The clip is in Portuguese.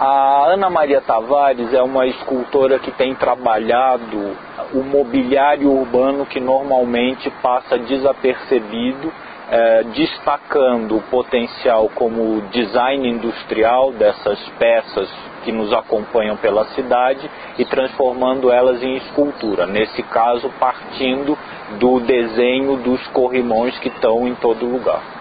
A Ana Maria Tavares é uma escultora que tem trabalhado o mobiliário urbano que normalmente passa desapercebido, eh, destacando o potencial como design industrial dessas peças que nos acompanham pela cidade e transformando elas em escultura. Nesse caso, partindo do desenho dos corrimões que estão em todo lugar.